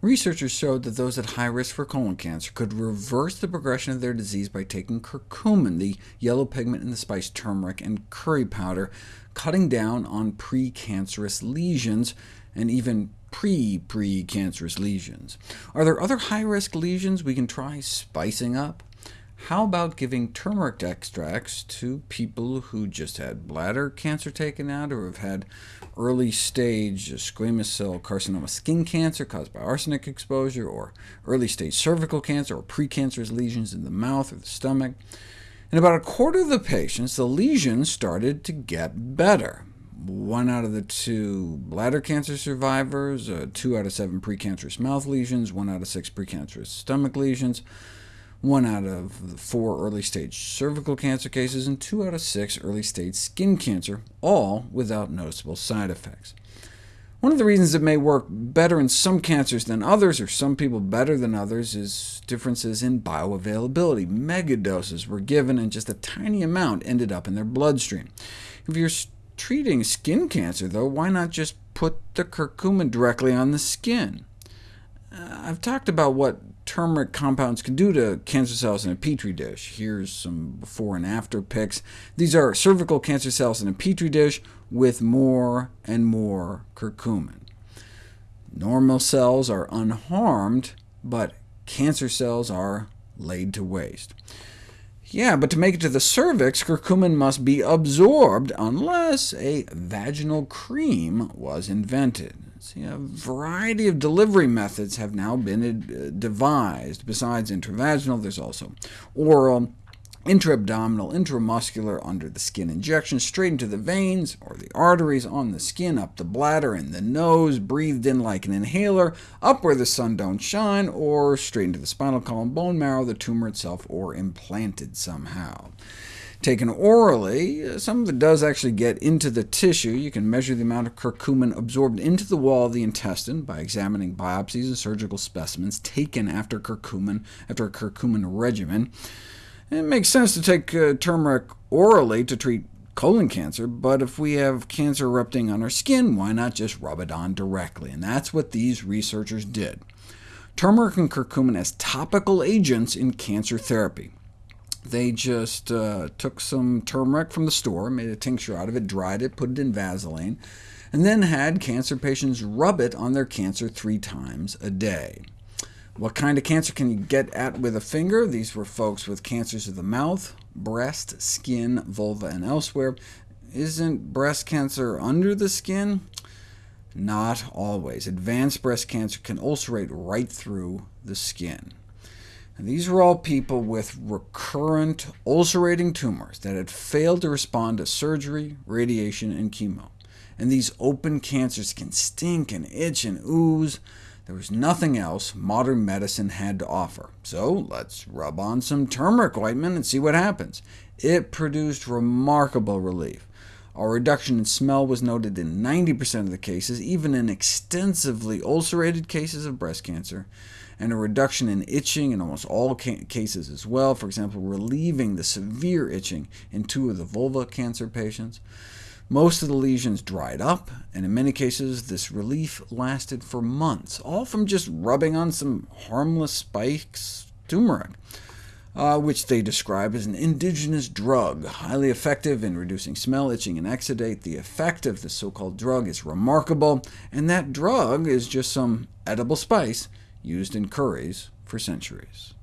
Researchers showed that those at high risk for colon cancer could reverse the progression of their disease by taking curcumin, the yellow pigment in the spice turmeric, and curry powder, cutting down on precancerous lesions, and even pre-precancerous lesions. Are there other high-risk lesions we can try spicing up? How about giving turmeric extracts to people who just had bladder cancer taken out, or have had early-stage squamous cell carcinoma skin cancer caused by arsenic exposure, or early-stage cervical cancer, or precancerous lesions in the mouth or the stomach? In about a quarter of the patients, the lesions started to get better. One out of the two bladder cancer survivors, uh, two out of seven precancerous mouth lesions, one out of six precancerous stomach lesions, one out of four early-stage cervical cancer cases, and two out of six early-stage skin cancer, all without noticeable side effects. One of the reasons it may work better in some cancers than others, or some people better than others, is differences in bioavailability. Megadoses were given, and just a tiny amount ended up in their bloodstream. If you're treating skin cancer, though, why not just put the curcumin directly on the skin? Uh, I've talked about what turmeric compounds can do to cancer cells in a petri dish. Here's some before and after pics. These are cervical cancer cells in a petri dish with more and more curcumin. Normal cells are unharmed, but cancer cells are laid to waste. Yeah, but to make it to the cervix, curcumin must be absorbed, unless a vaginal cream was invented. See, a variety of delivery methods have now been uh, devised. Besides intravaginal, there's also oral, intra-abdominal, intramuscular, under the skin injection, straight into the veins or the arteries, on the skin, up the bladder and the nose, breathed in like an inhaler, up where the sun don't shine, or straight into the spinal column, bone marrow, the tumor itself, or implanted somehow. Taken orally, some of it does actually get into the tissue. You can measure the amount of curcumin absorbed into the wall of the intestine by examining biopsies and surgical specimens taken after curcumin, after a curcumin regimen. It makes sense to take uh, turmeric orally to treat colon cancer, but if we have cancer erupting on our skin, why not just rub it on directly? And that's what these researchers did. Turmeric and curcumin as topical agents in cancer therapy. They just uh, took some turmeric from the store, made a tincture out of it, dried it, put it in Vaseline, and then had cancer patients rub it on their cancer three times a day. What kind of cancer can you get at with a finger? These were folks with cancers of the mouth, breast, skin, vulva, and elsewhere. Isn't breast cancer under the skin? Not always. Advanced breast cancer can ulcerate right through the skin. And these were all people with recurrent ulcerating tumors that had failed to respond to surgery, radiation, and chemo. And these open cancers can stink and itch and ooze. There was nothing else modern medicine had to offer. So let's rub on some turmeric ointment and see what happens. It produced remarkable relief. A reduction in smell was noted in 90% of the cases, even in extensively ulcerated cases of breast cancer and a reduction in itching in almost all ca cases as well, for example, relieving the severe itching in two of the vulva cancer patients. Most of the lesions dried up, and in many cases this relief lasted for months, all from just rubbing on some harmless spikes turmeric. Uh, which they describe as an indigenous drug, highly effective in reducing smell, itching, and exudate. The effect of the so-called drug is remarkable, and that drug is just some edible spice used in curries for centuries.